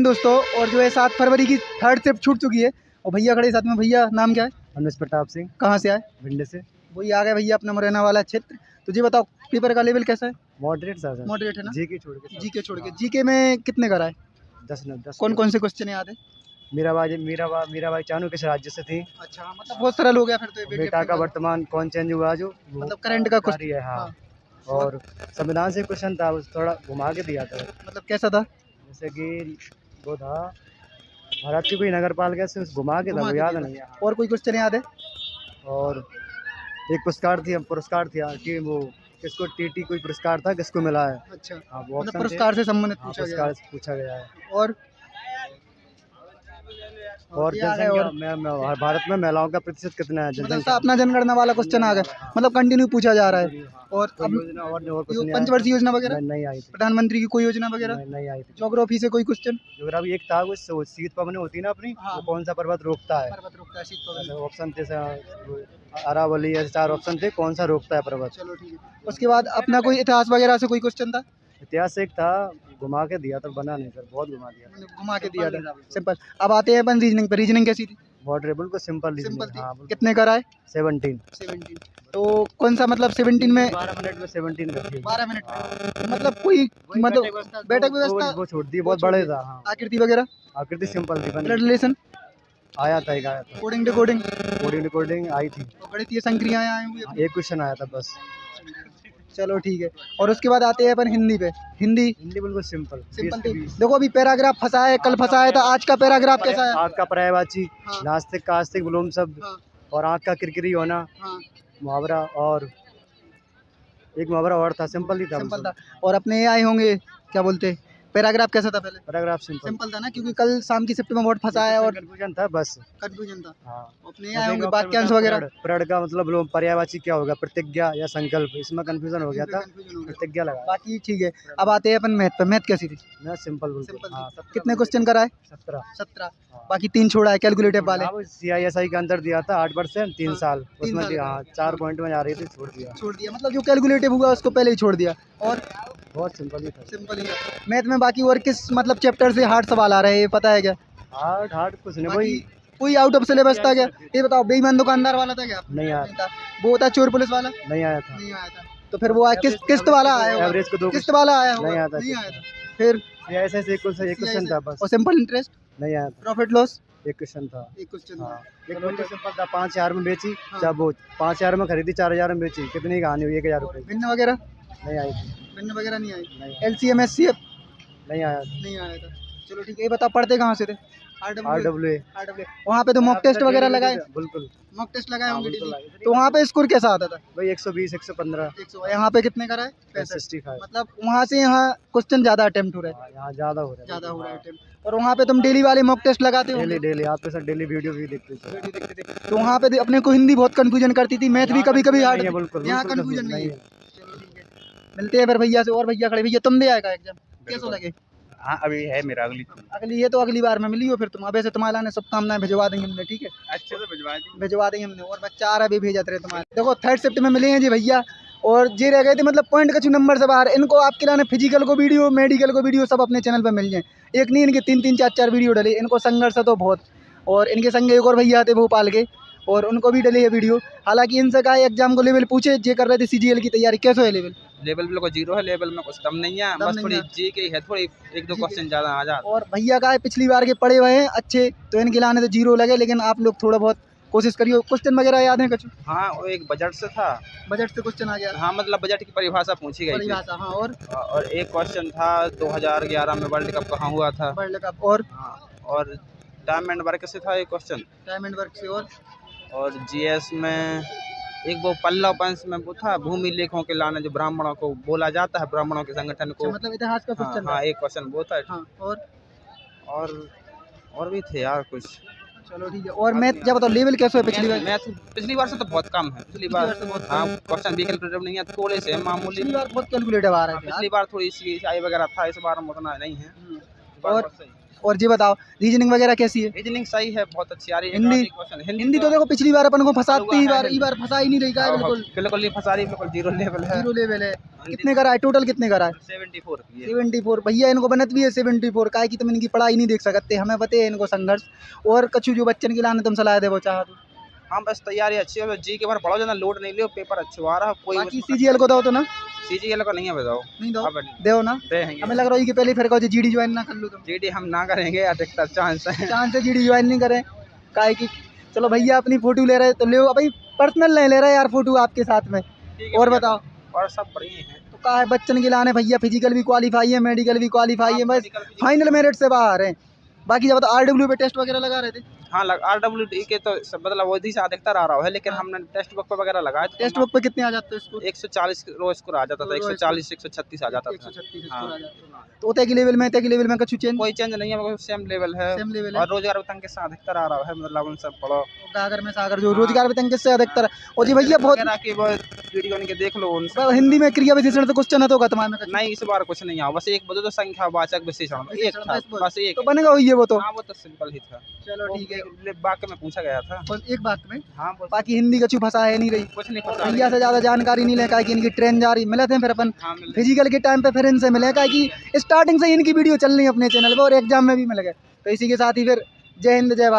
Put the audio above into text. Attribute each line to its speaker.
Speaker 1: दोस्तों और जो है सात फरवरी की थर्ड शिफ्ट छूट चुकी है। और भैया खड़े साथ में भैया नाम क्या है?
Speaker 2: अनुज प्रताप सिंह।
Speaker 1: कहाँ से आए?
Speaker 2: भिंड से।
Speaker 1: वही आ गए भैया अपना मुरैना वाला क्षेत्र। तो जी बताओ पेपर का लेवल कैसा है?
Speaker 2: मॉडरेट सर
Speaker 1: मॉडरेट है ना?
Speaker 2: जी के छोड़ के
Speaker 1: जी के छोड़ के। जी के में कितने कराए
Speaker 2: दस न दस।
Speaker 1: कौन कौन से क्वेश्चन याद है?
Speaker 2: मीराबाई मीराबाई मीराबाई चानू किस राज्य से थी।
Speaker 1: अच्छा मतलब बहुत सरल हो गया फिर तो
Speaker 2: बेटा का वर्तमान कौन चेंज हुआ जो?
Speaker 1: मतलब करंट का कुछ
Speaker 2: है हाँ।
Speaker 1: हाँ।
Speaker 2: और संविधान से क्वेश्चन था थोड़ा घुमा के दिया था।
Speaker 1: मतलब कैसा था?
Speaker 2: जैसे कि वो था। भारत की कोई नगर पालिका से उस घुमा के था वो याद नहीं
Speaker 1: और कोई क्वेश्चन याद है?
Speaker 2: और एक पुरस्कार थी पुरस्कार थी कि वो किसको टीटी कोई पुरस्कार था किसको मिला है।
Speaker 1: अच्छा
Speaker 2: हाँ वो
Speaker 1: मतलब। पुरस्कार से संबंधित
Speaker 2: हाँ,
Speaker 1: पूछा गया है। और
Speaker 2: और भारत में महिलाओं का प्रतिशत कितना है
Speaker 1: मतलब
Speaker 2: जनसंख्या?
Speaker 1: अपना जनगणना वाला क्वेश्चन आ गया। मतलब कंटिन्यू पूछा जा रहा है। और अब? पंचवर्षीय योजना वगैरह?
Speaker 2: नहीं आई
Speaker 1: प्रधानमंत्री की कोई योजना वगैरह?
Speaker 2: नहीं, आई
Speaker 1: जोग्राफी से कोई क्वेश्चन
Speaker 2: ज्योग्राफी एक था वो शीत पवन होती है ना अपनी
Speaker 1: हाँ।
Speaker 2: कौन सा पर्वत रोकता है?
Speaker 1: पर्वत रोकता है शीत पवन।
Speaker 2: ऑप्शन थे अरावली ऐसे चार ऑप्शन थे कौन सा रोकता है पर्वत?
Speaker 1: चलो ठीक है। उसके बाद अपना कोई इतिहास वगैरह से कोई क्वेश्चन था?
Speaker 2: इतिहास एक था घुमा के दिया था बना नहीं सर बहुत घुमा दिया।
Speaker 1: घुमा के दिया था। सिंपल। अब आते हैं अपन रीजनिंग पे। रीजनिंग कैसी थी?
Speaker 2: मॉडरेट बिल्कुल सिंपल
Speaker 1: सिंपल थी।
Speaker 2: हाँ
Speaker 1: कितने कराए
Speaker 2: सेवनटीन
Speaker 1: सेवनटीन तो कौन सा मतलब सेवनटीन में
Speaker 2: बारह मिनट में सेवनटीन कर
Speaker 1: बारह मिनट मतलब कोई मतलब बैठक व्यवस्था
Speaker 2: वो छोड़ दी बहुत बड़े था हाँ।
Speaker 1: आकृति वगैरह?
Speaker 2: आकृति सिंपल थी
Speaker 1: रिलेशन
Speaker 2: आया था एक आया था।
Speaker 1: कोडिंग डिकोडिंग
Speaker 2: कोडिंग रिकॉर्डिंग आई थी।
Speaker 1: तो गणितीय संक्रियाएँ आई हुई
Speaker 2: हाँ, एक क्वेश्चन आया था बस।
Speaker 1: चलो ठीक है। और उसके बाद आते हैं अपन हिंदी पे। हिंदी।
Speaker 2: हिंदी बिल्कुल सिंपल
Speaker 1: सिंपल देखो अभी पैराग्राफ फंसा है कल फंसा है तो आज का पैराग्राफ कैसा है?
Speaker 2: आज का पर्यायवाची
Speaker 1: हाँ।
Speaker 2: नास्तिक कास्तिक बुलूम विलोम शब्द
Speaker 1: हाँ।
Speaker 2: और आँख का किरकिरी होना।
Speaker 1: हाँ।
Speaker 2: मुहावरा और एक मुहावरा और था सिंपल ही था
Speaker 1: सिंपल था। और अपने ये आए होंगे क्या बोलते? पैराग्राफ कैसा था पहले?
Speaker 2: पैराग्राफ सिंपल
Speaker 1: सिंपल था ना क्योंकि कल शाम की शिफ्ट में बहुत फंसा है और
Speaker 2: कंफ्यूजन था बस।
Speaker 1: कंफ्यूजन था।
Speaker 2: हाँ।
Speaker 1: अपने आए होंगे वाक्यांश वगैरह?
Speaker 2: प्रण का मतलब पर्यायवाची क्या होगा? प्रतिज्ञा या संकल्प? इसमें कंफ्यूजन हो गया था।
Speaker 1: हो।
Speaker 2: प्रतिज्ञा लगा।
Speaker 1: बाकी ठीक है। अब आते हैं अपन मैथ पे मैथ कैसी थी?
Speaker 2: मैं सिंपल बिल्कुल
Speaker 1: सिंपल
Speaker 2: हाँ।
Speaker 1: कितने क्वेश्चन कराए?
Speaker 2: सत्रह।
Speaker 1: सत्रह। बाकी तीन छोड़ा है कैलकुलेटिव वाले
Speaker 2: सी आई एस आई का अंदर दिया था आठ परसेंट तीन
Speaker 1: हाँ,
Speaker 2: साल। उसमें। हाँ। चार पॉइंट में जा रही थी छोड़ दिया।
Speaker 1: छोड़ दिया। मतलब जो कैलकुलेटिव हुआ उसको पहले ही छोड़ दिया। और
Speaker 2: बहुत सिंपल ही था।
Speaker 1: सिंपल ही मैथ में बाकी और किस मतलब चैप्टर से हार्ड सवाल आ रहे हैं ये पता है क्या?
Speaker 2: हार्ड हार्ड कुछ नहीं वही
Speaker 1: कोई आउट ऑफ़ सिलेबस था क्या? ये बताओ बेईमान दुकानदार वाला था क्या?
Speaker 2: नहीं आया।
Speaker 1: था। वो था चोर पुलिस वाला?
Speaker 2: नहीं आया था।
Speaker 1: नहीं आया था। तो फिर वो आया किस्त किस्त वाला आया
Speaker 2: एवरेज को दो
Speaker 1: किस्त वाला आया
Speaker 2: नहीं आया था।
Speaker 1: नहीं आया था। फिर
Speaker 2: सी आई एस आई से एक क्वेश्चन था बस।
Speaker 1: और सिंपल इंटरेस्ट
Speaker 2: नहीं आया था।
Speaker 1: प्रॉफिट लॉस
Speaker 2: एक क्वेश्चन था।
Speaker 1: एक क्वेश्चन
Speaker 2: हाँ। एक क्वेश्चन सिंपल था पाँच हज़ार में बेची
Speaker 1: हाँ।
Speaker 2: जब वो पाँच हज़ार में खरीदी चार हज़ार में बेची। कितनी कहानी हुई? एक हज़ार रुपये
Speaker 1: भिन्न वगैरह?
Speaker 2: नहीं आई थी।
Speaker 1: वगैरह नहीं आई
Speaker 2: नहीं
Speaker 1: L C M S C F
Speaker 2: नहीं आया।
Speaker 1: नहीं आया था। चलो ठीक है ये बताओ पढ़ते कहाँ से थे? R
Speaker 2: R
Speaker 1: W
Speaker 2: W
Speaker 1: R W वहाँ पे तो मॉक टेस्ट वगैरह लगाए?
Speaker 2: बिल्कुल।
Speaker 1: मॉक टेस्ट लगाए
Speaker 2: हाँ,
Speaker 1: होंगे। तो वहाँ पे स्कोर कैसा आता था?
Speaker 2: भाई एक सौ बीस एक सौ पंद्रह।
Speaker 1: एक सौ यहाँ पे कितने का रहा है पैंसठ मतलब वहाँ से यहाँ क्वेश्चन ज़्यादा अटेम्प्ट हो रहे हैं।
Speaker 2: यहाँ ज़्यादा हो रहा है।
Speaker 1: ज़्यादा हो रहा है अटेम्प्ट और वहाँ पे तुम डेली वाले मॉक टेस्ट लगाते हो
Speaker 2: डेली डेली आपके साथ डेली वीडियो भी देखते थे।
Speaker 1: तो वहाँ पे अपने को हिंदी बहुत कंफ्यूजन करती थी मैथ भी कभी कभी हार्ड
Speaker 2: है, बिल्कुल
Speaker 1: यहाँ
Speaker 2: बिल्कुल
Speaker 1: कंफ्यूजन नहीं है
Speaker 2: है।
Speaker 1: है। मिलते हैं फिर भैया से और भैया खड़े। भैया तुम दे आएगा एग्ज़ाम कैसा लगे?
Speaker 3: हाँ अभी है मेरा अगली।
Speaker 1: अगली ये तो अगली बार में मिली हो फिर तुम। अब ऐसे तुम्हारा ने शुभकामनाएँ भिजवा देंगे हमने ठीक है?
Speaker 3: अच्छे से भिजवा दी।
Speaker 1: भिजवा देंगे हमने और बच्चा आ रहा भी भेजा रहे तुम्हारे। देखो थर्ड शिफ्ट में मिले हैं जी भैया और जे रह गए थे मतलब पॉइंट कछु नंबर से बाहर। इनको आपके लाने फ़िज़िकल को वीडियो मेडिकल को वीडियो सब अपने चैनल पर मिल जाए। एक नहीं इनके तीन तीन चार चार वीडियो डले। इनको संघर्ष है तो बहुत। और इनके संग एक और भैया थे भोपाल के और उनको भी डले है वीडियो हालाँकि इनसे कहा एग्ज़ाम को लेवल पूछे जे कर रहे थे सीजीएल की तैयारी। कैसे है लेवल
Speaker 3: लेवल कोई ज़ीरो है लेवल में कुछ दम नहीं है
Speaker 1: दम
Speaker 3: बस थोड़ी जी के है थोड़ी एक दो क्वेश्चन ज़्यादा आ जाते
Speaker 1: और भैया का है पिछली बार के पड़े हुए हैं अच्छे तो इनके लाने तो ज़ीरो लगे लेकिन आप लोग थोड़ा बहुत कोशिश करिए। क्वेश्चन वगैरह याद है कछु?
Speaker 3: हाँ वो एक बजट से था।
Speaker 1: बजट से क्वेश्चन आ गया।
Speaker 3: हाँ मतलब बजट की परिभाषा पूछी गई थी।
Speaker 1: परिभाषा हाँ और?
Speaker 3: और एक क्वेश्चन था 2011 में वर्ल्ड कप कहाँ हुआ था?
Speaker 1: वर्ल्ड कप और?
Speaker 3: हाँ, और टाइम एंड वर्क से था एक क्वेश्चन
Speaker 1: टाइम एंड वर्क से और?
Speaker 3: और जीएस में एक वो पल्लव पंच में वो था भूमि लेखों के लाने जो ब्राह्मणों को बोला जाता है ब्राह्मणों के संगठन को।
Speaker 1: अच्छा, मतलब इतिहास का
Speaker 3: हाँ,
Speaker 1: क्वेश्चन
Speaker 3: हाँ एक क्वेश्चन वो था।
Speaker 1: हाँ और?
Speaker 3: और और भी थे यार कुछ।
Speaker 1: चलो ठीक है और मैथ क्या बताओ लेवल कैसे है पिछली बार?
Speaker 3: मैथ पिछली बार से तो बहुत कम है। पिछली बार
Speaker 1: बार से बहुत
Speaker 3: हाँ क्वेश्चन भी कैलकुलेटिव नहीं है थोड़े से मामूली।
Speaker 1: पिछली बार बहुत कैलकुलेटिव आ रहा
Speaker 3: हाँ,
Speaker 1: है
Speaker 3: पिछली बार थोड़ी सी आई वगैरह था इस बार में उतना नहीं है। बार
Speaker 1: और और ये बताओ रीजनिंग वगैरह कैसी है?
Speaker 3: रीजनिंग सही है बहुत अच्छी आ रही है।
Speaker 1: हिंदी?
Speaker 3: हिंदी
Speaker 1: हिंदी तो देखो पिछली बार अपन को फंसाती ही बार ई बार फंसा ही नहीं रही का है बिल्कुल।
Speaker 3: बिल्कुल नहीं फंसा रही बिल्कुल ज़ीरो लेवल है।
Speaker 1: ज़ीरो लेवल है। कितने करा है? टोटल कितने करा है?
Speaker 3: सेवेंटी फोर
Speaker 1: सेवेंटी फोर भैया इनको बनत भी है सेवेंटी फोर का है कि तुम इनकी पढ़ाई नहीं देख सकते? हमें पता है इनको संघर्ष। और कछु जो बच्चन की लाने तुम सलाह दे वो चाह तो
Speaker 3: हाँ बस तैयारी अच्छी है जी के बार पढ़ो जना लोड नहीं लियो पेपर अच्छा आ रहा है कोई
Speaker 1: बाकी सीजीएल को दो तो ना।
Speaker 3: सी जी का नहीं है बताओ।
Speaker 1: नहीं दो। दो ना। हमें लग रहा है कि पहले फिर कहो जीडी ज्वाइन ना कर लो तुम
Speaker 3: जी डी हम ना करेंगे अधिकतर चांस है।
Speaker 1: चांस है जीडी ज्वाइन नहीं करें। काहे कि चलो भैया अपनी फ़ोटो ले रहे तो ले भाई पर्सनल नहीं ले रहे यार फ़ोटो आपके साथ में। और बताओ।
Speaker 3: और सब बढ़िया है।
Speaker 1: तो कहा है बच्चन के लाने भैया फ़िज़िकल भी क्वालिफाई है मेडिकल भी क्वालिफाई है बस फाइनल मेरिट से बाहर है। बाकी जब आर डब्ल्यू पे टेस्ट वगैरह लगा रहे थे।
Speaker 3: हाँ आर डब्ल्यू डी के तो मतलब वो से अधिकतर आ रहा है लेकिन हमने टेस्ट बुक पे वगैरह लगाया तो
Speaker 1: टेस्ट बुक पे कितने आ जाते हैं इसको
Speaker 3: एक सौ चालीस रोज स्कोर आ जाता था एक सौ चालीस एक सौ छत्तीस आ जाता था। हाँ।
Speaker 1: आ तो उतने के लेवल में तय के लेवल में कछु चेंज
Speaker 3: कोई चेंज नहीं है सेम लेवल है।
Speaker 1: सेम लेवल
Speaker 3: और रोज़गार वेतन के साथ अधिकतर आ रहा है मतलब उन सब पढ़ो
Speaker 1: गागर में सागर जो रोज़गार वेतन किससे अधिकतर। और जी भैया बहुत
Speaker 3: की वीडियो इनके देख लो उन
Speaker 1: हिंदी में क्रिया विशेषण से क्वेश्चन है तो तुम्हारे में
Speaker 3: नहीं इस बार कुछ नहीं आया बस एक बदो तो संख्या वाचक विशेषण एक
Speaker 1: बस-
Speaker 3: एक
Speaker 1: तो बनेगा वही है वो तो।
Speaker 3: हाँ वो तो सिंपल ही था।
Speaker 1: चलो ठीक है।
Speaker 3: वाक्य में पूछा गया था।
Speaker 1: बस एक बात में
Speaker 3: हाँ
Speaker 1: बाकी हिंदी कछु फंसा है नहीं रही।
Speaker 3: कुछ नहीं इंडिया
Speaker 1: भैया से ज़्यादा जानकारी नहीं लेकर कि इनकी ट्रेन जा रही। मिले थे फिर अपन।
Speaker 3: हाँ
Speaker 1: फ़िज़िकल के टाइम पे फिर इनसे मिले का कि स्टार्टिंग से इनकी वीडियो चल रही है अपने चैनल पर और एग्ज़ाम में भी मिल गए। तो इसी के साथ ही फिर जय हिंद जय भारत।